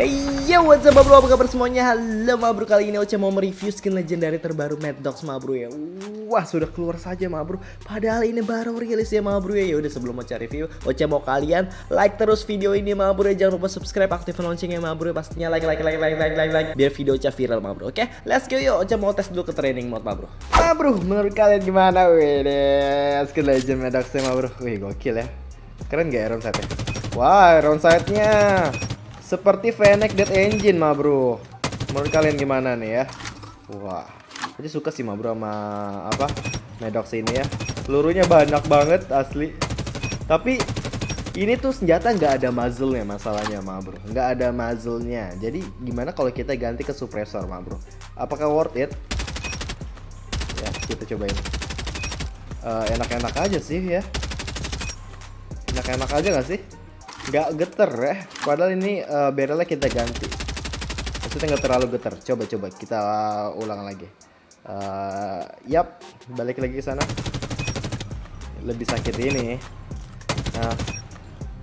Hey yo, what's up bro, apa kabar semuanya? Halo ma bro, kali ini Ocha mau mereview skin legendary terbaru Mad Dogs ma bro ya. Wah, sudah keluar saja ma bro Padahal ini baru rilis ya ma bro ya Yaudah sebelum Ocha review, Ocha mau kalian like terus video ini ma bro ya. Jangan lupa subscribe, aktifkan loncengnya ma bro ya. Pastinya like, like, like, like, like, like, like Biar video Ocha viral ma bro, oke? Let's go yuk, Ocha mau tes dulu ke training mode ma bro Ma bro, menurut kalian gimana? Wih deh, skin legend Mad Dogs ma bro Wih, gokil ya. Keren gak ya round sight-nya? Wah, round sight-nya seperti Fennec Dead Engine mah bro. Menurut kalian gimana nih ya? Wah Aja suka sih mah bro sama apa Medox ini ya. Pelurunya banyak banget asli. Tapi ini tuh senjata nggak ada muzzle-nya masalahnya mah bro. Nggak ada muzzle-nya. Jadi gimana kalau kita ganti ke suppressor mah bro? Apakah worth it? Ya kita cobain. Eh, Enak-enak uh, aja sih ya. Enak-enak aja gak sih? Nggak geter ya. Padahal ini uh, barrelnya kita ganti. Maksudnya nggak terlalu geter. Coba coba. Kita ulang lagi. Uh, yap. Balik lagi ke sana. Lebih sakit ini. Nah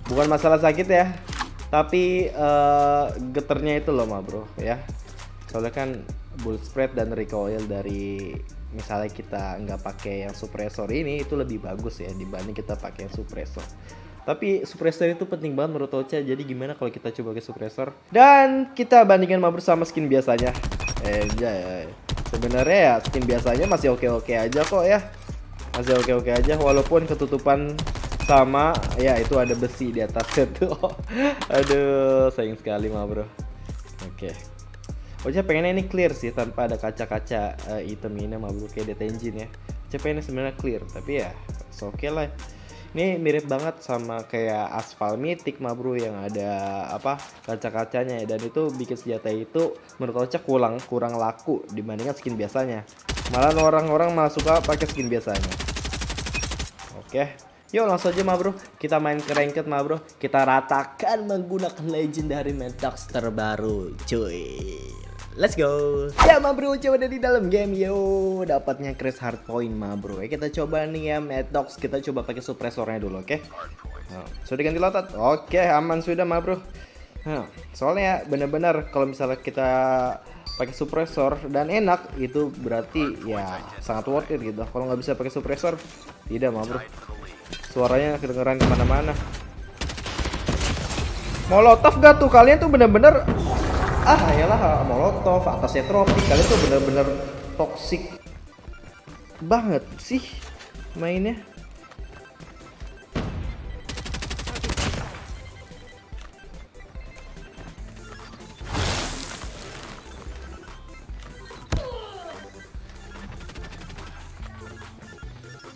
bukan masalah sakit ya. Tapi uh, geternya itu loh ma bro ya. Soalnya kan bull spread dan recoil dari misalnya kita nggak pakai yang suppressor ini itu lebih bagus ya dibanding kita pakai suppressor tapi suppressor itu penting banget menurut Ocha. Jadi gimana kalau kita coba ke suppressor? Dan kita bandingkan mabur sama skin biasanya. Eh, ya, ya. Sebenarnya ya skin biasanya masih oke-oke aja kok ya. Masih oke-oke aja walaupun ketutupan sama ya itu ada besi di atasnya tuh. Aduh, sayang sekali mah, Bro. Oke. Ocha pengennya ini clear sih tanpa ada kaca-kaca uh, item ini mah bro kayak dead ya. Ocha pengennya sebenarnya clear tapi ya oke okay lah ini mirip banget sama kayak aspal mythic mah bro yang ada apa kaca-kacanya. Dan itu bikin senjata itu menurut Ocha kurang kurang laku dibandingkan skin biasanya. Malah orang-orang malah suka pakai skin biasanya. Oke. Yuk langsung aja mah bro. Kita main ke ranked mah bro. Kita ratakan menggunakan legendary metax terbaru Cuy Let's go. Ya ma bro, coba dari dalam game yo. Dapatnya Chris hard point ma bro. Ya kita coba nih ya Metox, kita coba pakai suppressornya dulu, oke? Okay? Nah, sudah ganti lotot? Oke, okay, aman sudah ma bro. Nah, soalnya bener-bener kalau misalnya kita pakai suppressor dan enak itu berarti ya sangat worth it gitu. Kalau nggak bisa pakai suppressor, tidak ma bro. Suaranya kedengeran ke mana-mana. Molotov gak tuh? Kalian tuh bener-bener ah ayalah molotov atasnya tropik kalian tuh bener-bener toxic banget sih mainnya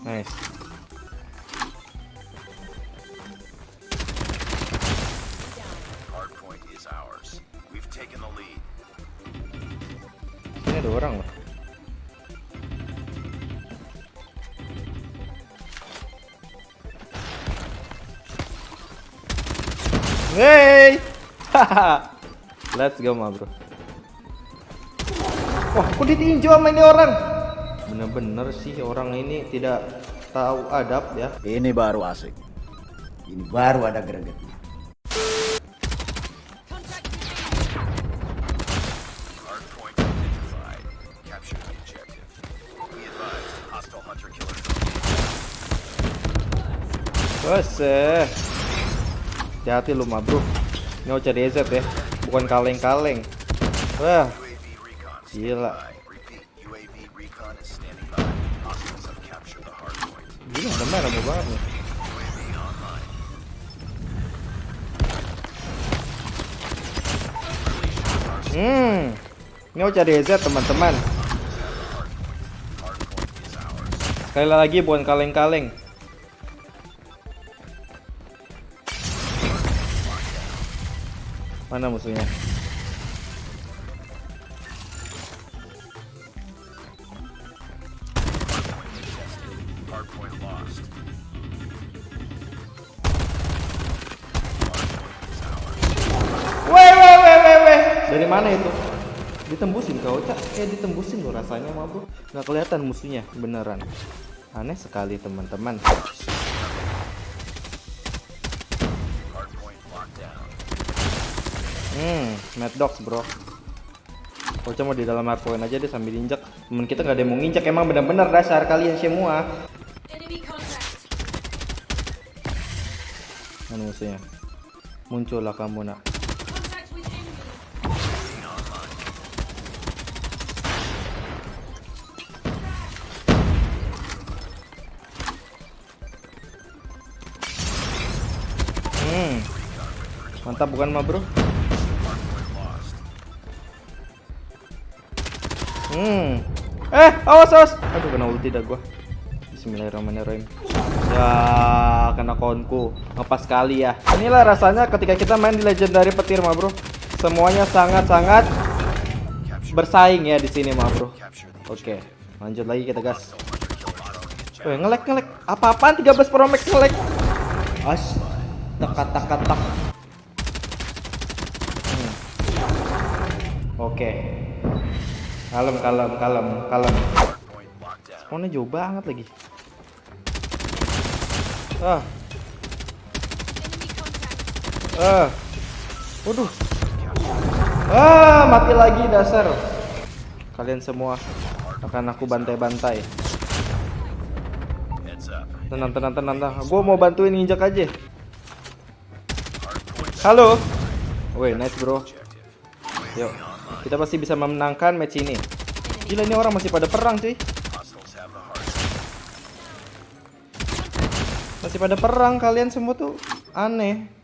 Nice. Hey, let's go ma bro. Wah, kok ditinju sama ini orang? Bener-bener sih orang ini tidak tahu adab ya. Ini baru asik. Ini baru ada gregetnya. Wese. Hati-hati lu mah, Bro. Ini Ocha DZ ya, bukan kaleng-kaleng. Wah. Gila. Gila, teman rame banget nih. Hmm. Ini Ocha DZ, teman-teman. Sekali lagi bukan kaleng-kaleng. Mana musuhnya? Dari mana itu? Ditembusin kau, Cak. Kayak ditembusin loh rasanya, mah, Bro. Nggak kelihatan musuhnya, beneran. Aneh sekali teman-teman. Hmm, Mad Dogs bro. Ocha mau di dalam hardpoint aja deh sambil injek. Temen kita nggak ada yang mau nginjek emang bener-bener dasar kalian semua. Contact. Mana musuhnya? Muncullah kamu nak. Hmm. Mantap bukan mah bro? Hmm. Eh, awas awas. Aduh kena ulti dah gua. Bismillahirrahmanirrahim. Ya, kena konku. Ngepas sekali ya. Inilah rasanya ketika kita main di legendary petir mah bro. Semuanya sangat-sangat bersaing ya di sini mah bro. Oke, lanjut lagi kita gas. Weh, ngelek ngelek. Apa-apaan 13 Pro Max ngelek? As. Tak tak tak. Hmm. Oke. Kalem kalem kalem kalem. Spawnnya jauh banget lagi. Ah, ah. Waduh. Ah, mati lagi dasar. Kalian semua akan aku bantai-bantai. Tenang, tenang, tenang, tenang. Gue mau bantuin nginjak aja. Halo. Woi, nice bro. Yuk, kita pasti bisa memenangkan match ini. Gila ini orang masih pada perang cuy. Masih pada perang kalian semua tuh aneh.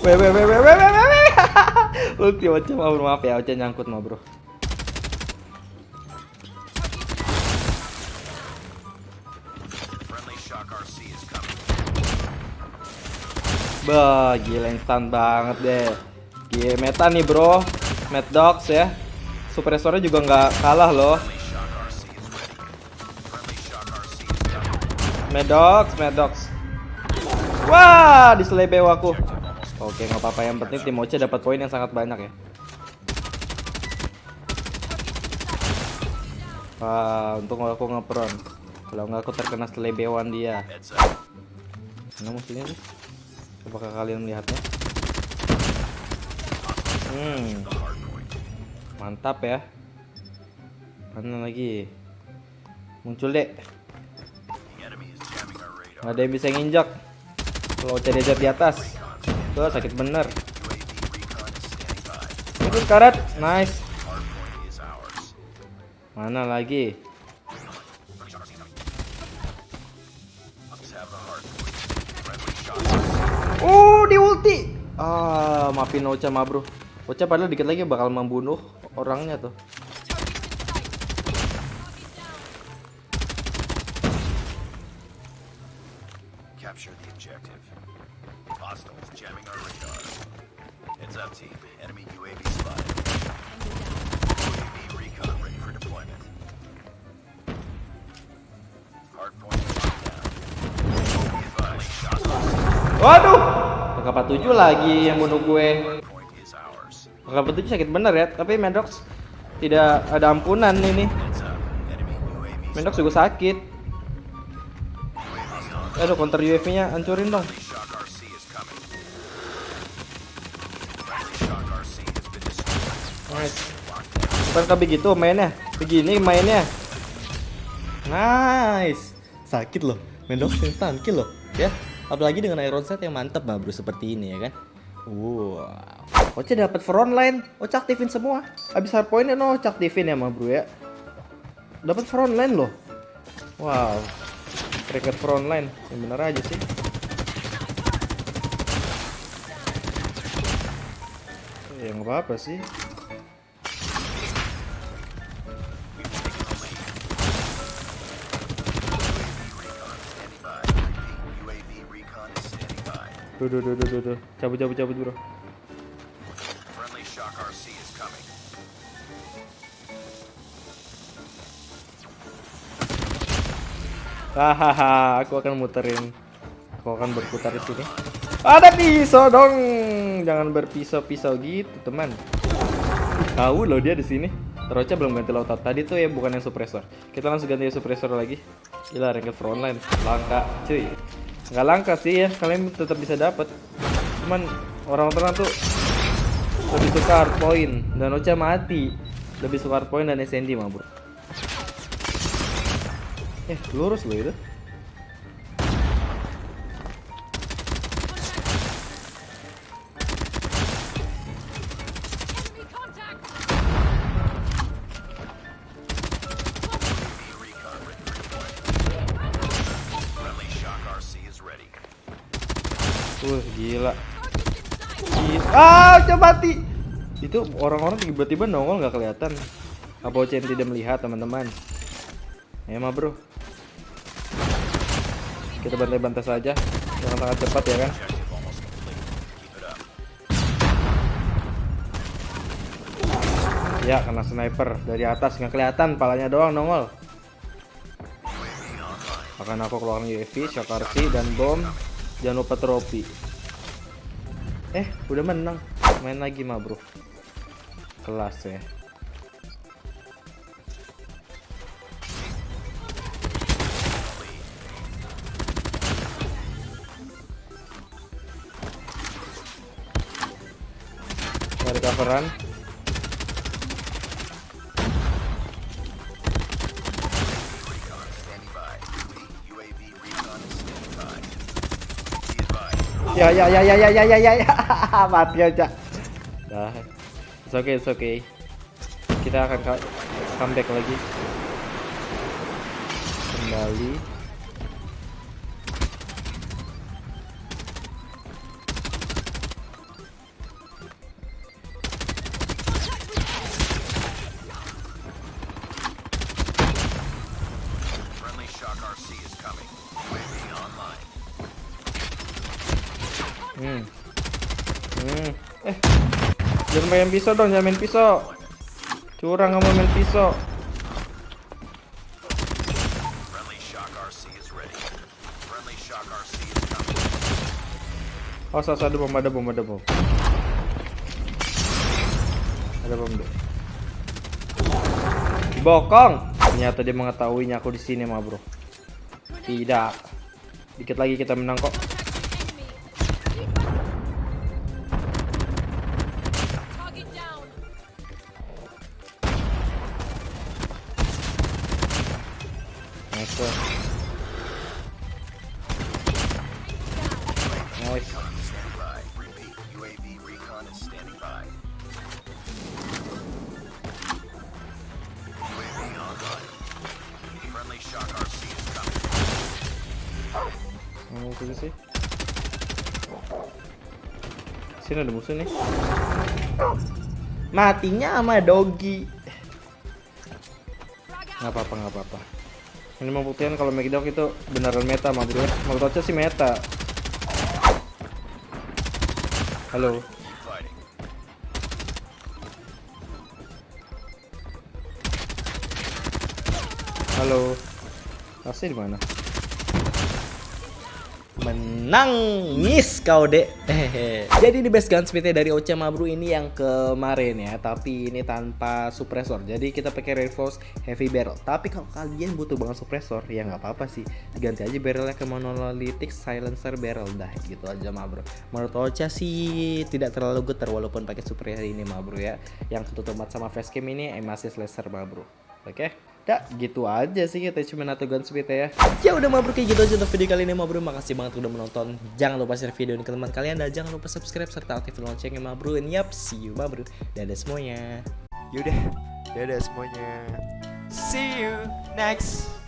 Weh weh weh weh weh weh weh. Ulti Ocha mah bro, maaf ya Ocha nyangkut mah bro. Bah, gila instan banget deh. Gila meta nih bro, Mad Dogs ya. Suppressornya juga nggak kalah loh. Mad Dogs, Mad Dogs. Wah, diselebeu aku. Oke, nggak apa-apa. Yang penting tim Oce dapat poin yang sangat banyak ya. Wah, untuk aku ngepron. Kalau nggak aku terkena selebewan dia. Mana musuhnya sih? Apakah kalian melihatnya? Hmm. Mantap ya. Mana lagi? Muncul dek. Nggak ada yang bisa nginjak. Kalau CDZ di atas. Tuh sakit bener. Itu karet, nice. Mana lagi? Oh, di ulti. Ah, maafin Ocha mah, Bro. Ocha padahal dikit lagi bakal membunuh orangnya tuh. Team. Enemy UAV spotted. UAV recon ready for deployment. Hardpoint locked down. Be advised, shots on Waduh. PK47 lagi yang bunuh gue. ours. PK47 sakit bener ya, tapi Mendox tidak ada ampunan ini. Mendox juga sakit. Aduh, counter UAV-nya hancurin dong. Bukan kayak begitu mainnya. Begini mainnya. Nice. Sakit loh. Mendox instan kill loh, ya. Apalagi dengan iron set yang mantap mah bro seperti ini ya kan. Wow. Oce dapat front line. Oce aktifin semua. Habis hard point no Oce aktifin ya mah bro ya. Dapat front line loh. Wow. Record front line. Yang bener aja sih. Ya nggak apa-apa sih. Duh, duh, duh, duh, duh, duh. Cabut, cabut, cabut, bro. Hahaha, aku akan muterin. Aku akan berputar di sini. Ada pisau dong. Jangan berpisau-pisau gitu, teman. Tahu loh dia di sini. Teroca belum ganti lautat. Tadi tuh ya bukan yang suppressor. Kita langsung ganti yang suppressor lagi. Gila, ranked frontline. Langka, cuy. Nggak langka sih ya, kalian tetap bisa dapat. Cuman orang-orang tuh lebih suka hard point dan Ocha mati. Lebih suka hard point dan SND mah, Bro. Eh, lurus loh itu. Mati. Itu orang-orang tiba-tiba nongol nggak kelihatan. Apa Ochen tidak melihat, teman-teman? Ya, mah, Bro. Kita bantai-bantai saja. Jangan sangat cepat ya kan? Ya, kena sniper dari atas nggak kelihatan, palanya doang nongol. Akan aku keluarin UAV, shock RC, dan bom. Jangan lupa trofi. Eh, udah menang. Main lagi mah, Bro. Kelas ya. Dari coveran. Be advised. Ya ya ya ya ya ya ya ya ya mati aja. Dah. It's okay, it's okay. Kita akan ka- comeback lagi. Kembali. Main pisau dong, jangan main pisau. Curang kamu main pisau. Oh, sasa ada bom, ada bom, ada bom. Ada bom deh. Bokong. Ternyata dia mengetahuinya aku di sini, mah bro. Tidak. Dikit lagi kita menang kok. Sini ada musuh nih. Matinya sama doggy. Nggak apa-apa, nggak apa-apa. Ini membuktikan kalau Megdog itu beneran meta, mah bro. Menurut Ocha sih meta. Halo. Halo. Kasih di mana? Menang miss kau dek. Jadi di best gunsmithnya dari Ocha Mabru ini yang kemarin ya, tapi ini tanpa suppressor. Jadi kita pakai reinforce heavy barrel. Tapi kalau kalian butuh banget suppressor, ya nggak apa-apa sih. Diganti aja barrelnya ke monolithic silencer barrel dah gitu aja Mabru. Menurut Ocha sih tidak terlalu getar walaupun pakai suppressor ini Mabru ya. Yang ketutup sama facecam ini masih laser Mabru. Oke, dah gitu aja sih kita cuma atau gunsmith ya. Ya udah mabruk kayak gitu aja untuk video kali ini mabruk. Makasih banget udah menonton. Jangan lupa share video ini ke teman kalian dan jangan lupa subscribe serta aktifin loncengnya mabruk. And yap, see you mabruk. Dadah semuanya. Yaudah, dadah semuanya. See you next